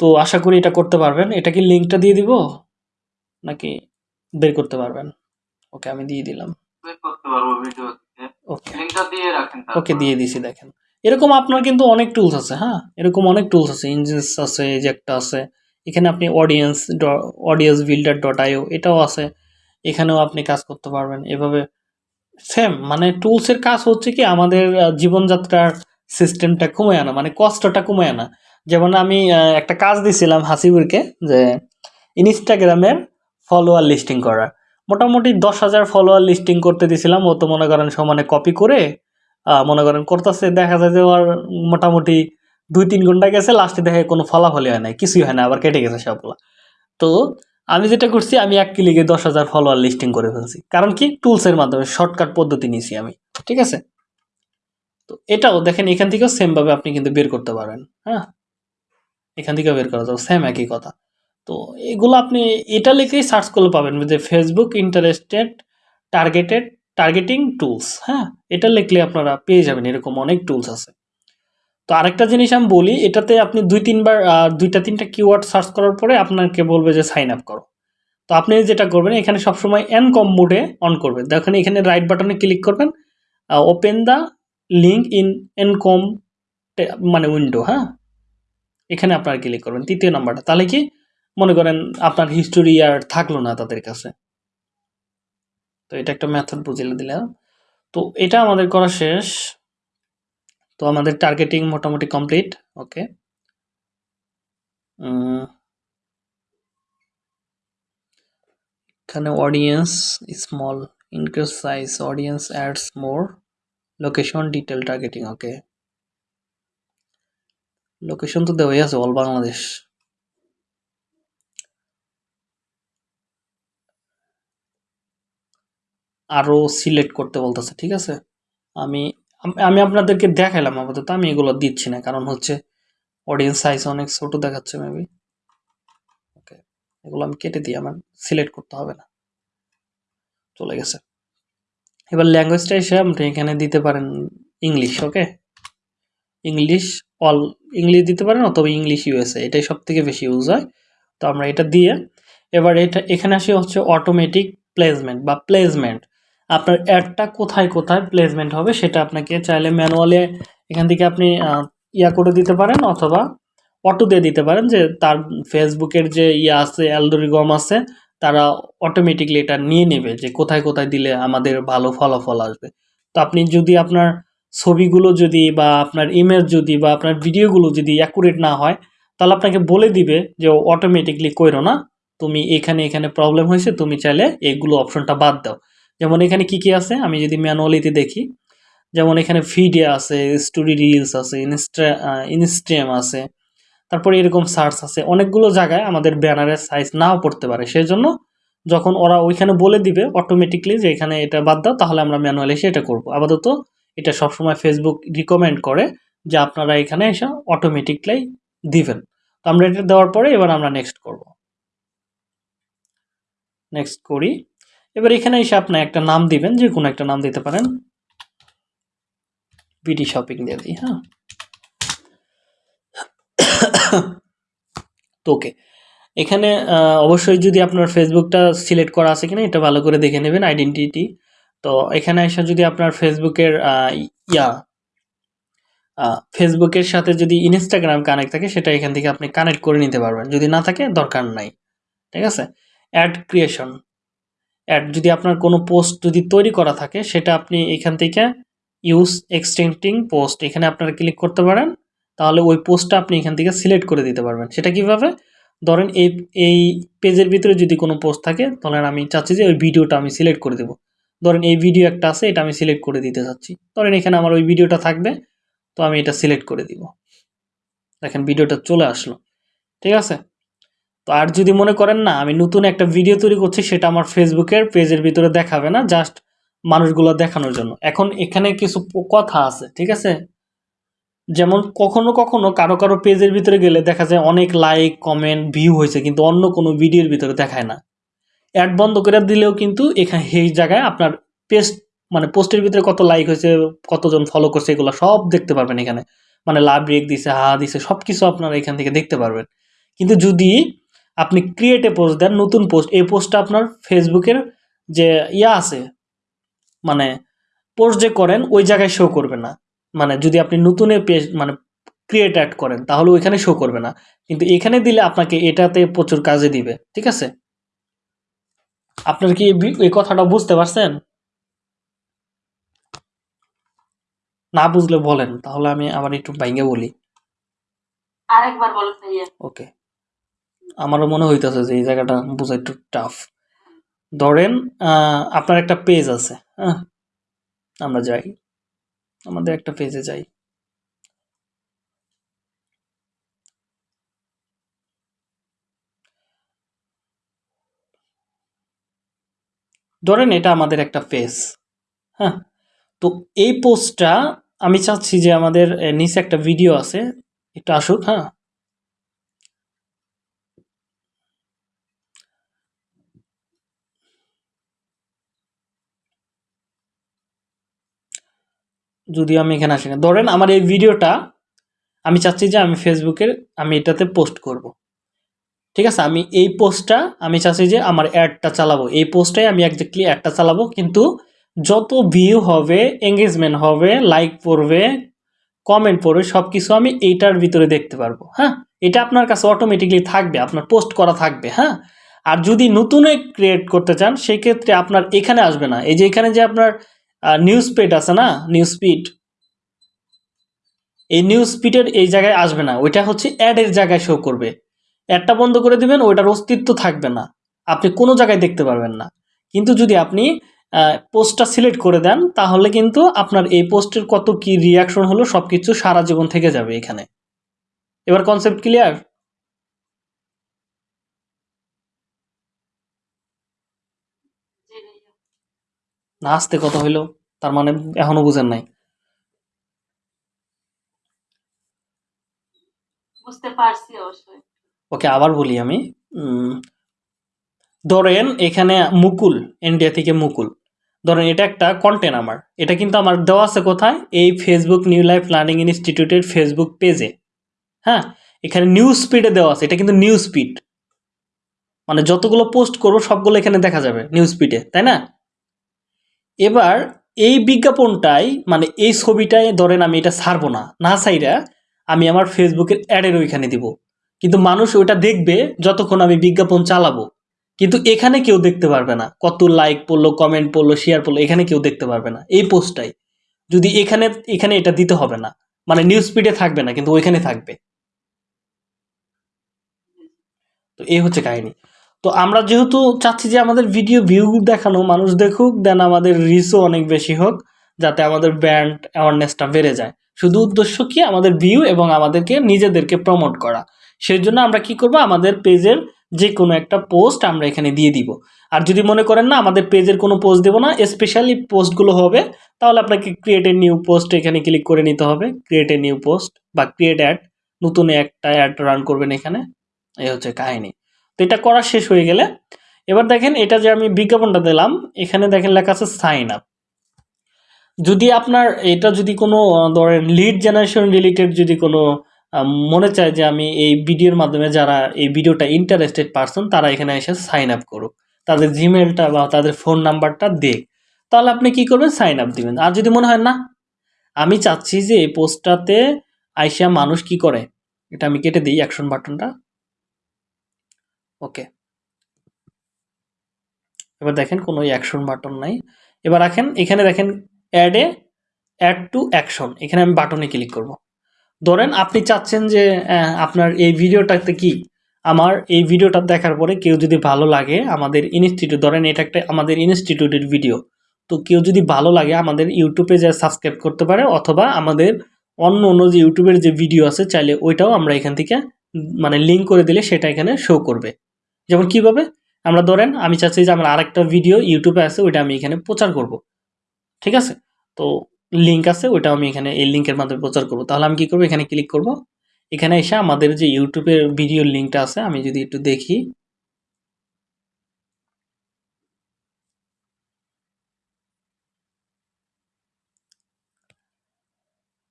তো আশা করি এটা করতে পারবেন। এটা কি লিঙ্কটা দিয়ে দিব? নাকি বের করতে পারবেন? ওকে আমি দিয়ে দিলাম। ওকে দিয়ে দিছি দেখেন। এরকম আপনার কিন্তু অনেক টুলস আছে হ্যাঁ? এরকম অনেক টুলস আছে ইঞ্জিনস আছে এই যে একটা আছে, এখানে আপনি audience audience builder dot IO এটাও আছে, এখানেও আপনি কাজ করতে পারবেন। এভাবে সেম মানে টুলসের কাজ হচ্ছে কি, আমাদের জীবনযাত্রার সিস্টেমটা কমে আনা মানে কষ্টটা কমে আনা। যেমন আমি একটা কাজ দিছিলাম হাসিবুরকে যে, ইনস্টাগ্রামের ফলোয়ার লিস্টিং করা মোটামুটি দশ হাজার ফলোয়ার লিস্টিং করতে দিছিলাম, ও তো মনে করেন সমানে কপি করে মনে করেন করতেছে, দেখা যায় যে ওর মোটামুটি দুই তিন ঘণ্টা গেছে লাস্টে দেখে কোনো ফলাফলই হয় না কিছুই হয় না আবার কেটে গেছে সবগুলো। তো আমি যেটা করছি, আমি এক ক্লিকে দশ হাজার ফলোয়ার লিস্টিং করে ফেলছি। কারণ কি? টুলসের মাধ্যমে শর্টকাট পদ্ধতি নিয়েছি আমি, ঠিক আছে? তো এটাও দেখেন, এখান থেকেও সেমভাবে আপনি কিন্তু বের করতে পারবেন হ্যাঁ? এখান থেকেও বের করা যাবে সেম একই কথা। তো এগুলো আপনি, এটা লিখেই সার্চ করলে পাবেন যে Facebook interested targeted targeting tools হ্যাঁ? এটা লিখলে আপনারা পেয়ে যাবেন, এরকম অনেক টুলস আছে। তো আরেকটা জিনিস আমি বলি, এটাতে আপনি দুই তিনবার দুইটা তিনটা কিওয়ার্ড সার্চ করার পরে আপনাকে বলবে যে সাইন আপ করো। তো আপনি যেটা করবেন, এখানে সবসময় কম মোডে অন করবেন দেখেন এখানে রাইট বাটনে ক্লিক করবেন ওপেন দ্য লিঙ্ক ইন এন কম মানে উইন্ডো হ্যাঁ? এখানে আপনারা ক্লিক করবেন, তৃতীয় নাম্বারটা তাহলে কি? মনে করেন আপনার হিস্টোরি আর থাকল না তাদের কাছে। তো এটা একটা মেথড বুঝিয়ে দিলাম। তো এটা আমাদের করা শেষ। তো আমাদের টার্গেটিং মোটামুটি কমপ্লিট ওকে এখানে audience small increase size audience ads more location detail targeting okay location তো দেওয়াই আছে অল বাংলাদেশ আরও সিলেক্ট করতে বলতেছে, ঠিক আছে? আমি আমি আপনাদেরকে দেখাইলাম আপাতত, আমি এগুলো দিচ্ছি না, কারণ হচ্ছে অডিয়েন্স সাইজ অনেক ছোট দেখাচ্ছে মেবি ওকে এগুলো আমি কেটে দিই, আমার সিলেক্ট করতে হবে না। চলে গেছে। এবার ল্যাঙ্গুয়েজটা এসে আপনি এখানে দিতে পারেন English okay English all English দিতে পারেন অথবা ইংলিশ ইউএসএ এটাই সব থেকে বেশি ইউজ হয়। তো আমরা এটা দিয়ে, এবার এটা, এখানে আসি হচ্ছে অটোমেটিক প্লেসমেন্ট বা প্লেসমেন্ট আপনার অ্যাডটা কোথায় কোথায় প্লেসমেন্ট হবে সেটা আপনাকে চাইলে ম্যানুয়ালে এখান থেকে আপনি ইয়া করে দিতে পারেন অথবা অটো দিয়ে দিতে পারেন যে তার ফেসবুকের যে ইয়া আছে অ্যালডোরিগম আছে, তারা অটোমেটিকলি এটা নিয়ে নেবে যে কোথায় কোথায় দিলে আমাদের ভালো ফলাফল আসবে। তো আপনি যদি আপনার ছবিগুলো যদি বা আপনার ইমেজ যদি বা আপনার ভিডিওগুলো যদি অ্যাকুরেট না হয়, তাহলে আপনাকে বলে দিবে যে অটোমেটিকলি কইরো না, তুমি এখানে এখানে প্রবলেম হয়েছে, তুমি চাইলে এগুলো অপশনটা বাদ দাও। যেমন এখানে কি কি আছে? আমি যদি ম্যানুয়ালিতে দেখি, যেমন এখানে ফিডে আছে, স্টোরি রিলস আছে, ইনস্টা আছে, তারপরে এরকম সার্চ আছে, অনেকগুলো জায়গায় আমাদের ব্যানারের সাইজ নাও পড়তে পারে। সেই জন্য যখন ওরা ওইখানে বলে দিবে অটোমেটিকলি যে এখানে এটা বাদ দাও, তাহলে আমরা ম্যানুয়ালি এসে এটা করব। আপাতত এটা সবসময় ফেসবুক রিকমেন্ড করে যে আপনারা এখানে এসে অটোমেটিকলি দিবেন। তো আমরা এটা দেওয়ার পরে এবার আমরা নেক্সট করব। নেক্সট করি। এবার এখানে এসে আপনি একটা নাম দিবেন, যে কোনো একটা নাম দিতে পারেন। বিডি শপিং দিয়ে দিই হ্যাঁ। তো ওকে। এখানে অবশ্যই যদি আপনার ফেসবুকটা সিলেক্ট করা আছে কিনা, এটা ভালো করে দেখে নেবেন, আইডেন্টিটি। তো এখানে এসে যদি আপনার ফেসবুকের ইয়া ফেসবুকের সাথে যদি ইনস্টাগ্রাম কানেক্ট থাকে, সেটা এখান থেকে আপনি কানেক্ট করে নিতে পারবেন। যদি না থাকে, দরকার নাই। ঠিক আছে? Add creation. অ্যাড যদি আপনার কোনো পোস্ট যদি তৈরি করা থাকে, সেটা আপনি এখান থেকে ইউজ এক্সটেন্টিং পোস্ট এখানে আপনারা ক্লিক করতে পারেন। তাহলে ওই পোস্টটা আপনি এখান থেকে সিলেক্ট করে দিতে পারবেন। সেটা কীভাবে? ধরেন এই এই পেজের ভিতরে যদি কোনো পোস্ট থাকে, তাহলে আমি চাচ্ছি যে ওই ভিডিওটা আমি সিলেক্ট করে দেবো। ধরেন এই ভিডিও একটা আছে, এটা আমি সিলেক্ট করে দিতে চাচ্ছি। ধরেন এখানে আমার ওই ভিডিওটা থাকবে, তো আমি এটা সিলেক্ট করে দিব। দেখেন ভিডিওটা চলে আসলো। ঠিক আছে? তো আর যদি মনে করেন না, আমি নতুন একটা ভিডিও তৈরি করছি, সেটা আমার ফেসবুকের পেজের ভিতরে দেখাবে না জাস্ট মানুষগুলো দেখানোর জন্য। এখন এখানে কিছু কথা আছে, ঠিক আছে? যেমন কখনো কখনো কারও কারও পেজের ভিতরে গেলে দেখা যায় অনেক লাইক কমেন্ট ভিউ হয়েছে, কিন্তু অন্য কোনো ভিডিওর ভিতরে দেখায় না। অ্যাড বন্ধ করে দিলেও কিন্তু এখানে এই জায়গায় আপনার পেজ মানে পোস্টের ভিতরে কত লাইক হয়েছে, কতজন ফলো করছে, এগুলো সব দেখতে পারবেন এখানে। মানে লাভ রেক দিছে হা দিছে সব কিছু আপনারা এখান থেকে দেখতে পারবেন। কিন্তু যদি আপনি ক্রিয়েটে পোস্ট দেন নতুন পোস্ট এই পোস্টটা আপনার ফেসবুকের যে ইয়া আছে মানে পোস্ট যে করেন ওই জায়গায় শো করবে না। মানে যদি আপনি নতুন পেজ মানে ক্রিয়েট অ্যাড করেন তাহলে ওইখানে শো করবে না। কিন্তু এখানে দিলে আপনাকে এটাতে প্রচুর কাজে দিবে ঠিক আছে? আপনার কি এই কথাটা বুঝতে পারছেন? না বুঝলে বলেন তাহলে আমি আবার একটু বাইঙ্গে বলি। আরেকবার ওকে আমারও মনে হইতেছে যে এই জায়গাটা বোঝা একটু টাফ ধরেন আপনার একটা পেজ আছে হ্যাঁ? আমরা যাই। আমাদের একটা পেজে যাই। ধরেন এটা আমাদের একটা পেজ হ্যাঁ? তো এই পোস্টটা আমি চাচ্ছি যে আমাদের নিচে একটা ভিডিও আছে, একটু আসুক হ্যাঁ? যদি আমি এখানে আসি না ধরেন আমার এই ভিডিওটা আমি চাচ্ছি যে আমি ফেসবুকের আমি এটাতে পোস্ট করব। ঠিক আছে? আমি এই পোস্টটা আমি চাচ্ছি যে আমার অ্যাডটা চালাবো। এই পোস্টটাই আমি একজাক্টলি অ্যাডটা চালাবো। কিন্তু যত ভিউ হবে এঙ্গেজমেন্ট হবে লাইক পড়বে কমেন্ট পড়বে সব কিছু আমি এইটার ভিতরে দেখতে পারব। হ্যাঁ? এটা আপনার কাছে অটোমেটিকলি থাকবে, আপনার পোস্ট করা থাকবে। হ্যাঁ? আর যদি নতুন ক্রিয়েট করতে চান সেক্ষেত্রে আপনার এখানে আসবে না। এই যে এখানে যে আপনার নিউজ পেড আছে না? নিউজ স্পিড এই নিউজ স্পিডের এই জায়গায় আসবে না। ওইটা হচ্ছে অ্যাডের জায়গায় শো করবে। অ্যাডটা বন্ধ করে দিবেন, ওইটার অস্তিত্ব থাকবে না। আপনি কোনো জায়গায় দেখতে পারবেন না। কিন্তু যদি আপনি পোস্টটা সিলেক্ট করে দেন, তাহলে কিন্তু আপনার এই পোস্টের কত কি রিয়াকশন হলো সব কিছু সারা জীবন থেকে যাবে এখানে। এবার কনসেপ্ট ক্লিয়ার না আসতে কত হইল তার মানে এখনও বুঝেন নাই। বুঝতে পারছি অবশ্যই। ওকে আবার বলি আমি ধরেন এখানে মুকুল ইন্ডিয়া থেকে মুকুল। ধরেন এটা একটা কন্টেন্ট আমার। এটা কিন্তু আমার দেওয়া আছে কোথায়? এই ফেসবুক নিউ লাইফ লার্নিং ইনস্টিটিউটের ফেসবুক পেজে হ্যাঁ এখানে নিউজ স্পিডে দেওয়া আছে। এটা কিন্তু নিউজ স্পিড মানে যতগুলো পোস্ট করব সবগুলো এখানে দেখা যাবে নিউজ স্পিডে তাই না? এবার এই বিজ্ঞাপনটাই মানে এই ছবিটাই ধরেন আমি এটা ছাড়বো না। না সাইরা আমি আমার ফেসবুকের অ্যাডের ওইখানে দিব। কিন্তু মানুষ ওইটা দেখবে যতক্ষণ আমি বিজ্ঞাপন চালাবো। কিন্তু এখানে কেউ দেখতে পারবে না। কত লাইক পড়ল কমেন্ট পড়ল শেয়ার পড়ল, এখানে কেউ দেখতে পারবে না। এই পোস্টটাই। যদি এখানে এখানে এটা দিতে হবে না মানে নিউজ ফিডে থাকবে না, কিন্তু ওইখানে থাকবে। তো এই হচ্ছে কাহিনী। তো আমরা যেহেতু চাচ্ছি যে আমাদের ভিডিও ভিউ দেখানো, মানুষ দেখুক দেন আমাদের রিচও অনেক বেশি হোক, যাতে আমাদের ব্র্যান্ড অ্যাওয়ারনেসটা বেড়ে যায়। শুধু উদ্দেশ্য কি? আমাদের ভিউ এবং আমাদেরকে, নিজেদেরকে প্রমোট করা। সেই জন্য আমরা কি করব? আমাদের পেজের যে কোনো একটা পোস্ট আমরা এখানে দিয়ে দিব। আর যদি মনে করেন না, আমাদের পেজের কোনো পোস্ট দেবো না স্পেশালি পোস্টগুলো হবে, তাহলে আপনাকে ক্রিয়েট এ নিউ পোস্ট এখানে ক্লিক করে নিতে হবে। ক্রিয়েট এ নিউ পোস্ট বা ক্রিয়েট অ্যাড নতুন একটা অ্যাড রান করবেন এখানে। এই হচ্ছে কাহিনী। তো এটা করা শেষ হয়ে গেলে। এবার দেখেন এটা যে আমি বিজ্ঞাপনটা দিলাম, এখানে দেখেন লেখা আছে সাইন আপ যদি আপনার এটা যদি কোনো ধরেন লিড জেনারেশন রিলেটেড যদি কোনো মনে চায় যে আমি এই ভিডিওর মাধ্যমে যারা এই ভিডিওটা ইন্টারেস্টেড পারসন তারা এখানে এসে সাইন আপ করুক। তাদের জিমেলটা বা তাদের ফোন নাম্বারটা দেখ তাহলে আপনি কি করবেন? সাইন আপ দিবেন। আর যদি মনে হয় না, আমি চাচ্ছি যে এই পোস্টটাতে আইসা মানুষ কি করে? এটা আমি কেটে দিই অ্যাকশন বাটনটা ওকে। এবার দেখেন কোনো অ্যাকশন বাটন নাই। এবার রাখেন, এখানে দেখেন অ্যাডে অ্যাড টু অ্যাকশন এখানে আমি বাটনে ক্লিক করব। ধরেন আপনি চাচ্ছেন যে আপনার এই ভিডিওটাতে কি? আমার এই ভিডিওটা দেখার পরে কেউ যদি ভালো লাগে আমাদের ইনস্টিটিউট ধরেন এটা একটা আমাদের ইনস্টিটিউটের ভিডিও তো কেউ যদি ভালো লাগে আমাদের ইউটিউবে যা সাবস্ক্রাইব করতে পারে, অথবা আমাদের অন্য অন্য যে ইউটিউবের যে ভিডিও আছে, চাইলে ওইটাও আমরা এখান থেকে মানে লিঙ্ক করে দিলে সেটা এখানে শো করবে। যেমন কীভাবে আমরা ধরেন, আমি চাচ্ছি যে আমার আরেকটা ভিডিও ইউটিউবে আছে, ওইটা আমি এখানে প্রচার করব। ঠিক আছে? তো লিঙ্ক আছে, ওইটা আমি এখানে এই লিঙ্কের মাধ্যমে প্রচার করব। তাহলে আমি কি করব? এখানে ক্লিক করব। এখানে এসে আমাদের যে ইউটিউবের ভিডিও লিঙ্কটা আছে, আমি যদি একটু দেখি।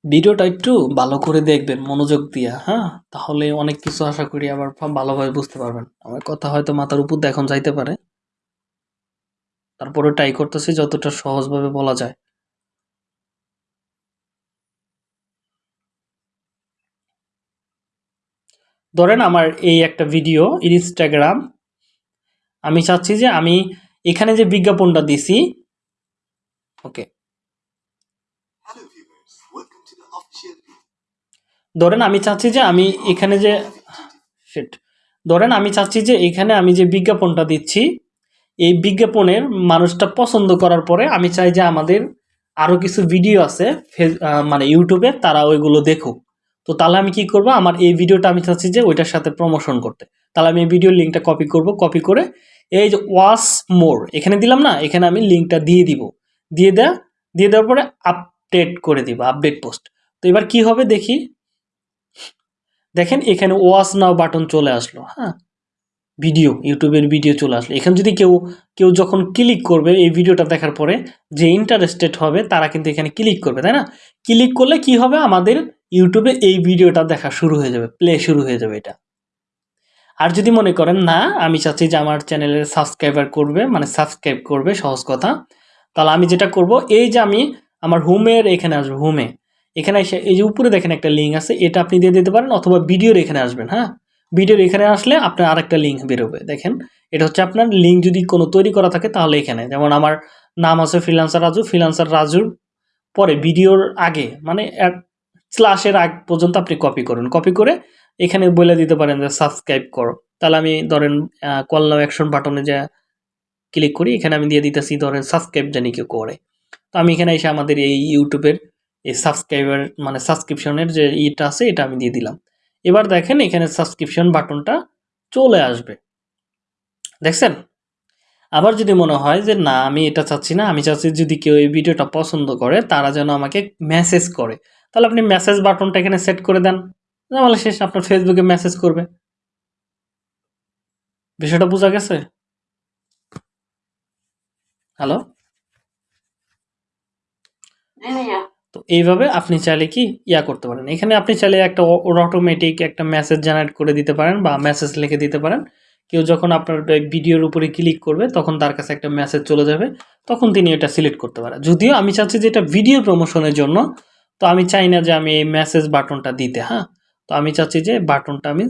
ভিডিওটা একটু ভালো করে দেখবেন, মনোযোগ দিয়া হ্যাঁ? তাহলে অনেক কিছু আশা করি আবার ভালোভাবে বুঝতে পারবেন। আমার কথা হয়তো মাথার উপর দিয়ে এখন যাইতে পারে। তারপরে ট্রাই করতেছি যতটা সহজভাবে বলা যায়। ধরেন আমার এই একটা ভিডিও ইনস্টাগ্রাম আমি চাচ্ছি যে আমি এখানে যে বিজ্ঞাপনটা দিছি ওকে ধরেন আমি চাচ্ছি যে আমি এখানে যে শিট ধরেন আমি চাচ্ছি যে এখানে আমি যে বিজ্ঞাপনটা দিচ্ছি, এই বিজ্ঞাপনের মানুষটা পছন্দ করার পরে আমি চাই যে আমাদের আরও কিছু ভিডিও আছে মানে ইউটিউবে তারা ওইগুলো দেখুক। তো তাহলে আমি কি করব? আমার এই ভিডিওটা আমি চাচ্ছি যে ওইটার সাথে প্রমোশন করতে। তাহলে আমি এই ভিডিওর লিঙ্কটা কপি করব কপি করে এই যে ওয়াস মোর এখানে দিলাম না, এখানে আমি লিঙ্কটা দিয়ে দিব। দিয়ে দেয়া, দিয়ে দেওয়ার পরে আপডেট করে দিব আপডেট পোস্ট তো এবার কি হবে দেখি? দেখেন এখানে ওয়াচ নাও বাটন চলে আসলো হ্যাঁ? ভিডিও ইউটিউবের ভিডিও চলে আসলো। এখানে যদি কেউ কেউ যখন ক্লিক করবে, এই ভিডিওটা দেখার পরে যে ইন্টারেস্টেড হবে, তারা কিন্তু এখানে ক্লিক করবে, তাই না? ক্লিক করলে কি হবে? আমাদের ইউটিউবে এই ভিডিওটা দেখা শুরু হয়ে যাবে প্লে শুরু হয়ে যাবে এটা। আর যদি মনে করেন, না, আমি চাচ্ছি যে আমার চ্যানেলের সাবস্ক্রাইবার করবে মানে সাবস্ক্রাইব করবে, সহজ কথা। তাহলে আমি যেটা করব, এই যে আমি আমার হোমের এখানে আসব হোমে এখানে এসে এই যে উপরে দেখেন একটা লিঙ্ক আছে, এটা আপনি দিয়ে দিতে পারেন অথবা ভিডিওর এখানে আসবেন হ্যাঁ? ভিডিওর এখানে আসলে আপনার আরেকটা লিঙ্ক বেরোবে, দেখেন। এটা হচ্ছে আপনার লিঙ্ক যদি কোনো তৈরি করা থাকে তাহলে এখানে। যেমন আমার নাম আছে ফ্রিলান্সার রাজু ফ্রিলান্সার রাজুর পরে ভিডিওর আগে মানে স্লাশের আগ পর্যন্ত আপনি কপি করুন। কপি করে এখানে বলে দিতে পারেন যে সাবস্ক্রাইব করো। তাহলে আমি ধরেন কল নাও অ্যাকশন বাটনে যা ক্লিক করি, এখানে আমি দিয়ে দিতেছি ধরেন সাবস্ক্রাইব জানি কেউ করে। তো আমি এখানে এসে আমাদের এই ইউটিউবের এই সাবস্ক্রাইবার মানে সাবস্ক্রিপশনের যে ইটা আছে, এটা আমি দিয়ে দিলাম। এবার দেখেন, এখানে সাবস্ক্রিপশন বাটনটা চলে আসবে। দেখছেন? আবার যদি মনে হয় যে, না, আমি এটা চাচ্ছি না, আমি চাচ্ছি যদি কেউ এই ভিডিওটা পছন্দ করে, তারা যেন আমাকে মেসেজ করে। তাহলে আপনি মেসেজ বাটনটা এখানে সেট করে দেন। তাহলে শেষ, আপনার ফেসবুকে মেসেজ করবে। বিষয়টা বোঝা গেছে? হ্যালো তো এইভাবে আপনি চাইলে কি ইয়া করতে পারেন। এখানে আপনি চাইলে একটা অটোমেটিক একটা মেসেজ জেনারেট করে দিতে পারেন বা মেসেজ লিখে দিতে পারেন। কেউ যখন আপনার ভিডিওর উপরে ক্লিক করবে, তখন তার কাছে একটা মেসেজ চলে যাবে, তখন তিনি এটা সিলেক্ট করতে পারেন। যদিও আমি চাচ্ছি যে এটা ভিডিও প্রমোশনের জন্য, তো আমি চাই না যে আমি এই মেসেজ বাটনটা দিতে হ্যাঁ? তো আমি চাচ্ছি যে বাটনটা আমি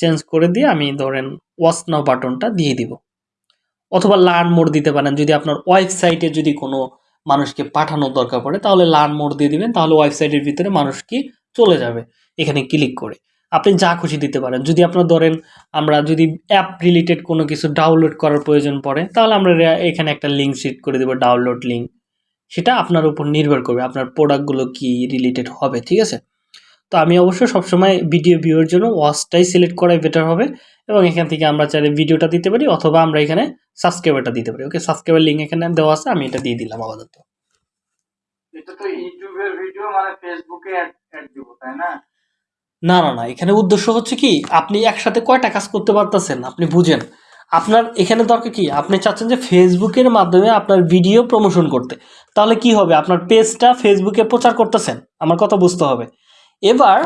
চেঞ্জ করে দিয়ে আমি ধরেন ওয়াচ নাও বাটনটা দিয়ে দিব। অথবা লার্ন মোড দিতে পারেন। যদি আপনার ওয়েবসাইটে যদি কোনো মানুষকে পাঠানোর দরকার পড়ে, তাহলে লার্ন মোড দিয়ে দিবেন, তাহলে ওয়েবসাইটের ভিতরে মানুষ কি চলে যাবে। এখানে ক্লিক করে। আপনি যা খুশি দিতে পারেন। যদি আপনার ধরেন আমরা যদি অ্যাপ রিলেটেড কোনো কিছু ডাউনলোড করার প্রয়োজন পড়ে, তাহলে আমরা এখানে একটা লিঙ্ক সেট করে দেবো ডাউনলোড লিঙ্ক সেটা আপনার উপর নির্ভর করবে, আপনার প্রোডাক্টগুলো কি রিলেটেড হবে, ঠিক আছে? তো আমি অবশ্য সবসময় ভিডিও ভিউয়ের জন্য ওয়াচটাই সিলেক্ট করাই বেটার হবে এবং এখান থেকে আমরা চাইলে ভিডিওটা দিতে পারি, অথবা আমরা এখানে সাবস্ক্রাইবারটা দিতে পারি। ওকে সাবস্ক্রাইবার লিঙ্ক এখানে দেওয়া আছে আমি এটা দিয়ে দিলাম আপাতত। এটা তো ইউটিউবের ভিডিও মানে ফেসবুকে অ্যাড দিব তাই না? না না না এখানে উদ্দেশ্য হচ্ছে কি আপনি একসাথে কয়টা কাজ করতে পারতেছেন আপনি বুঝেন। আপনার এখানে দরকার কি আপনি চাচ্ছেন যে ফেসবুকের মাধ্যমে আপনার ভিডিও প্রমোশন করতে। তাহলে কি হবে আপনার পেজটা ফেসবুকে প্রচার করতেছেন আমার কথা বুঝতে হবে। এবার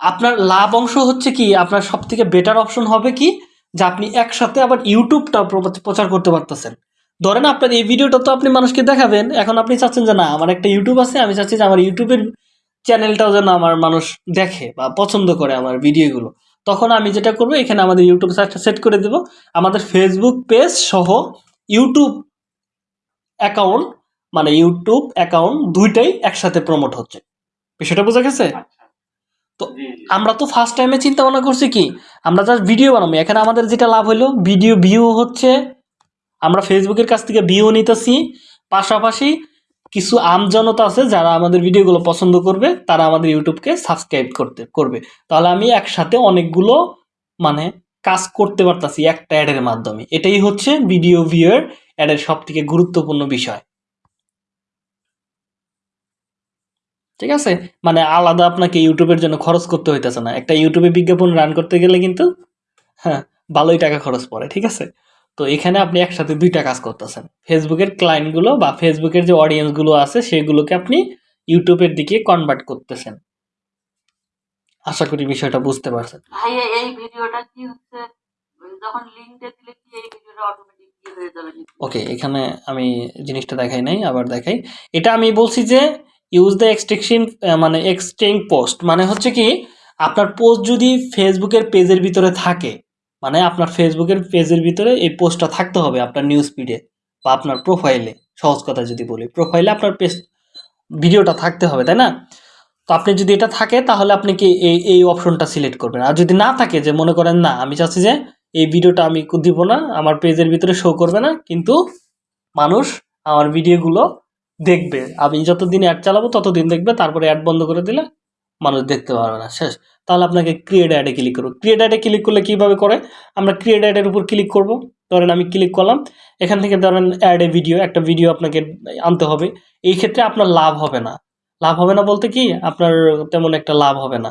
আপনার লাভ অংশ হচ্ছে কি আপনার সব থেকে বেটার অপশন হবে কি যে আপনি একসাথে আবার ইউটিউবটা প্রচার করতে পারতেছেন। ধরেন আপনার এই ভিডিওটা তো আপনি মানুষকে দেখাবেন, এখন আপনি চাচ্ছেন যে না, আমার একটা ইউটিউব আছে, আমি চাচ্ছি যে আমার ইউটিউবের চ্যানেলটাও যেন আমার মানুষ দেখে বা পছন্দ করে আমার ভিডিওগুলো। তখন আমি যেটা করব, এখানে আমাদের ইউটিউব সাইটটা সেট করে দেব। আমাদের ফেসবুক পেজ সহ ইউটিউব অ্যাকাউন্ট মানে ইউটিউব অ্যাকাউন্ট দুইটাই একসাথে প্রমোট হচ্ছে। বিষয়টা বোঝা গেছে? তো আমরা তো ফার্স্ট টাইমে চিন্তা ভাবনা করছি কি? আমরা জাস্ট ভিডিও বানাবো। এখানে আমাদের যেটা লাভ হলো ভিডিও ভিউ হচ্ছে আমরা ফেসবুকের কাছ থেকে ভিউ নিতেছি। পাশাপাশি কিছু আমজনতা আছে যারা আমাদের ভিডিওগুলো পছন্দ করবে তারা আমাদের ইউটিউবকে সাবস্ক্রাইব করতে করবে। তাহলে আমি একসাথে অনেকগুলো মানে কাজ করতে পারতাছি একটা অ্যাডের মাধ্যমে। এটাই হচ্ছে ভিডিও ভিউয়ের অ্যাডের সব থেকে গুরুত্বপূর্ণ বিষয়। ঠিক আছে? মানে আলাদা আপনাকে ইউটিউবের জন্য খরচ করতে হইতেছে না। একটা ইউটিউবে বিজ্ঞাপন রান করতে গেলে কিন্তু হ্যাঁ ভালোই টাকা খরচ পড়ে ঠিক আছে? তো এখানে আপনি একসাথে দুইটা কাজ করতেছেন। ফেসবুকের ক্লায়েন্টগুলো বা ফেসবুকের যে অডিয়েন্সগুলো আছে সেগুলোকে আপনি ইউটিউবের দিকে কনভার্ট করতেছেন। আশা করি বিষয়টা বুঝতে পারছেন। ভাইয়া এই ভিডিওটা কি হচ্ছে? যখন লিঙ্কটা দিলে কি এই ভিডিওটা অটোমেটিক কি যাবে ওকে এখানে আমি জিনিসটা দেখাই নাই আবার দেখাই। এটা আমি বলছি যে ইউজ দ্য এক্সটেকশন মানে এক্সটেং পোস্ট মানে হচ্ছে কি, আপনার পোস্ট যদি ফেসবুকের পেজের ভিতরে থাকে মানে আপনার ফেসবুকের পেজের ভিতরে এই পোস্টটা থাকতে হবে আপনার নিউজ ফিডে বা আপনার প্রোফাইলে সহজ কথা যদি বলি। প্রোফাইলে আপনার পেজ ভিডিওটা থাকতে হবে, তাই না? তো আপনি যদি এটা থাকে, তাহলে আপনি কি এই এই অপশনটা সিলেক্ট করবেন। আর যদি না থাকে যে মনে করেন, না, আমি চাচ্ছি যে এই ভিডিওটা আমি দিব না, আমার পেজের ভিতরে শো করবে না, কিন্তু মানুষ আমার ভিডিওগুলো দেখবে। আমি যতদিন অ্যাড চালাবো, ততদিন দেখবে, তারপরে অ্যাড বন্ধ করে দিলে মানুষ দেখতে পারবে না। শেষ। তাহলে আপনাকে ক্রিয়েট অ্যাডে ক্লিক করব ক্রিয়েট অ্যাডে ক্লিক করলে কীভাবে করে? আমরা ক্রিয়েট অ্যাডের উপর ক্লিক করব। ধরেন আমি ক্লিক করলাম। এখান থেকে ধরেন অ্যাডে ভিডিও একটা ভিডিও আপনাকে আনতে হবে। এই ক্ষেত্রে আপনার লাভ হবে না। লাভ হবে না বলতে কি? আপনার তেমন একটা লাভ হবে না।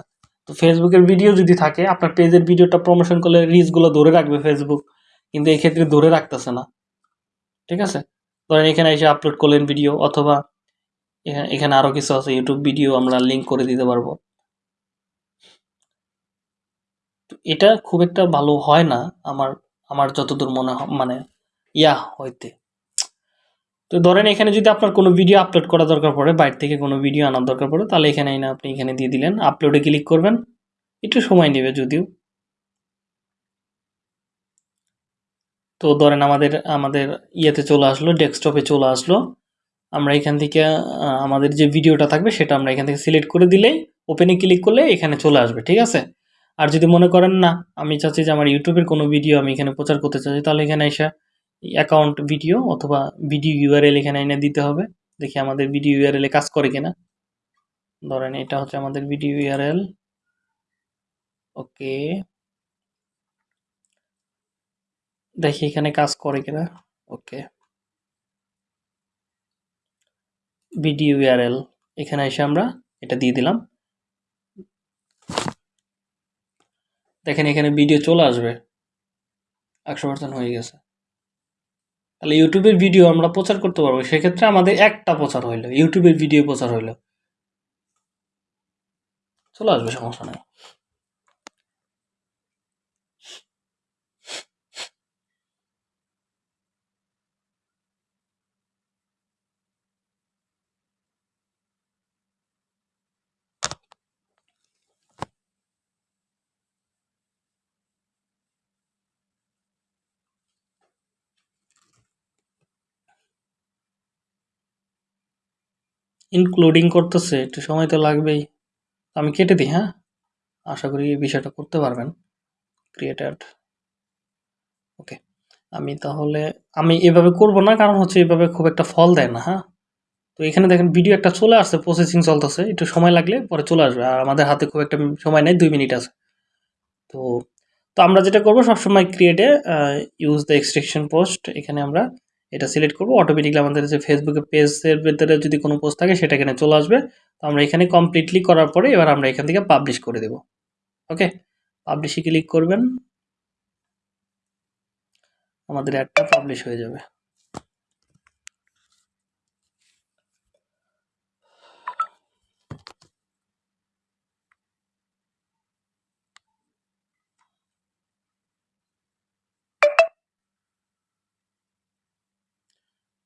তো ফেসবুকের ভিডিও যদি থাকে, আপনার পেজের ভিডিওটা প্রমোশন করলে রিচগুলো ধরে রাখবে ফেসবুক কিন্তু এই ক্ষেত্রে ধরে রাখতেছে না। ঠিক আছে? ধরেন এখানে এসে আপলোড করলেন ভিডিও অথবা এখানে এখানে আরও কিছু আছে ইউটিউব ভিডিও আমরা লিঙ্ক করে দিতে পারব। এটা খুব একটা ভালো হয় না, আমার আমার যতদূর মনে মানে ইয়া হইতে। তো ধরেন এখানে যদি আপনার কোনো ভিডিও আপলোড করা দরকার পড়ে, বাইরে থেকে কোনো ভিডিও আনার দরকার পড়ে, তাহলে এখানে আপনি এখানে দিয়ে দিলেন। আপলোডে ক্লিক করবেন, একটু সময় নেবে যদিও। তো ধরেন আমাদের আমাদের ইয়েতে চলে আসলো ডেস্কটপে চলে আসলো। আমরা এখান থেকে আমাদের যে ভিডিওটা থাকবে সেটা আমরা এখান থেকে সিলেক্ট করে দিলেই ওপেনে ক্লিক করলে এখানে চলে আসবে, ঠিক আছে? আর যদি মনে করেন না, আমি চাচ্ছি যে আমার ইউটিউবের কোনো ভিডিও আমি এখানে প্রচার করতে চাচ্ছি, তাহলে এখানে এসে অ্যাকাউন্ট ভিডিও অথবা ভিডিও ইউআরএল এখানে এনে দিতে হবে। দেখি আমাদের ভিডিও ইউআরএল কাজ করে কিনা। ধরেন এটা হচ্ছে আমাদের ভিডিও ইউআরএল ওকে দেখি এখানে কাজ করে কিনা। ওকে। ভিডিও ইউআরএল এখানে এসে আমরা এটা দিয়ে দিলাম। দেখেন এখানে ভিডিও চলে আসবে। একশো পার্সেন্ট হয়ে গেছে। তাহলে ইউটিউবের ভিডিও আমরা প্রচার করতে পারব। সেক্ষেত্রে আমাদের একটা প্রচার হইল। ইউটিউবের ভিডিও প্রচার হইল। চলে আসবে, সমস্যা নেই। ইনক্লুডিং করতেছে, একটু সময় তো লাগবেই। আমি কেটে দিই হ্যাঁ? আশা করি এই বিষয়টা করতে পারবেন ক্রিয়েটেড ওকে আমি তাহলে, আমি এভাবে করব না, কারণ হচ্ছে এভাবে খুব একটা ফল দেয় না হ্যাঁ? তো এখানে দেখেন ভিডিও একটা চলে আসছে প্রসেসিং চলতেছে, একটু সময় লাগলে পরে চলে আসবে, আর আমাদের হাতে খুব একটা সময় নেই, দুই মিনিট আছে। তো তো আমরা যেটা করব, সবসময় ক্রিয়েটে ইউজ দ্য এক্সট্রেকশন পোস্ট এখানে আমরা এটা সিলেক্ট করব। অটোমেটিকলি আমাদের যে ফেসবুকে পেজের ভেতরে যদি কোনো পোস্ট থাকে, সেটা এখানে চলে আসবে। তো আমরা এখানে কমপ্লিটলি করার পরে এবার আমরা এখান থেকে পাবলিশ করে দেব। ওকে পাবলিশে ক্লিক করবেন। আমাদের অ্যাডটা পাবলিশ হয়ে যাবে।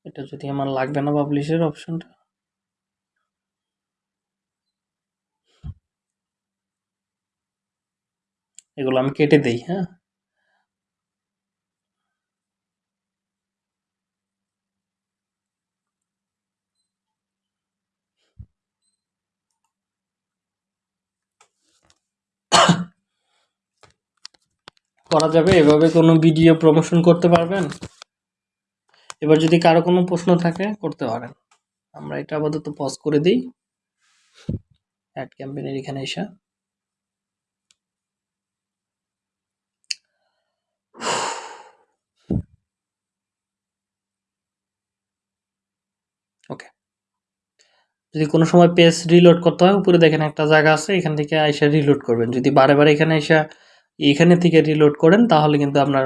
এটা যদি আমার লাগবে না পাবলিশের অপশনটা এগুলো আমি কেটে দেই হ্যাঁ? করা যাবে, এভাবে কোনো ভিডিও প্রমোশন করতে পারবেন? এবার যদি কারও কোনো প্রশ্ন থাকে, করতে পারেন। আমরা এটা আপাতত পজ করে দিই। অ্যাড ক্যাম্পেনের এখানে এসে। ওকে যদি কোনো সময় পেজ রিলোড করতে হয়, উপরে দেখেন একটা জায়গা আছে, এখান থেকে আইসা রিলোড করবেন। যদি বারে বারে এখানে এসে, এখানে থেকে রিলোড করেন, তাহলে কিন্তু আপনার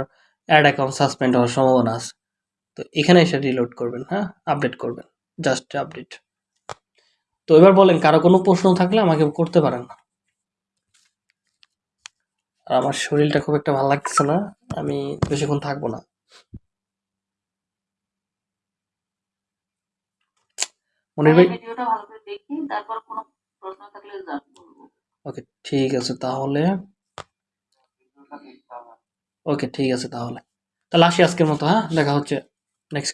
অ্যাড অ্যাকাউন্ট সাসপেন্ড হওয়ার সম্ভাবনা আছে। তো এখানে এসে রিলোড করবেন হ্যাঁ? আপডেট করবেন জাস্ট আপডেট তো এবার বলেন কারও কোনো প্রশ্ন থাকলে আমাকে করতে পারেন আর আমার শরীরটা খুব একটা ভালো লাগতেছে না আমি বেশিক্ষণ থাকব না। মনির ভাই ভিডিওটা ভালো করে দেখি তারপর কোনো প্রশ্ন থাকলে ওকে ঠিক আছে তাহলে। ওকে ঠিক আছে তাহলে। তাহলে আসি আজকের মতো হ্যাঁ? দেখা হচ্ছে। নেক্সট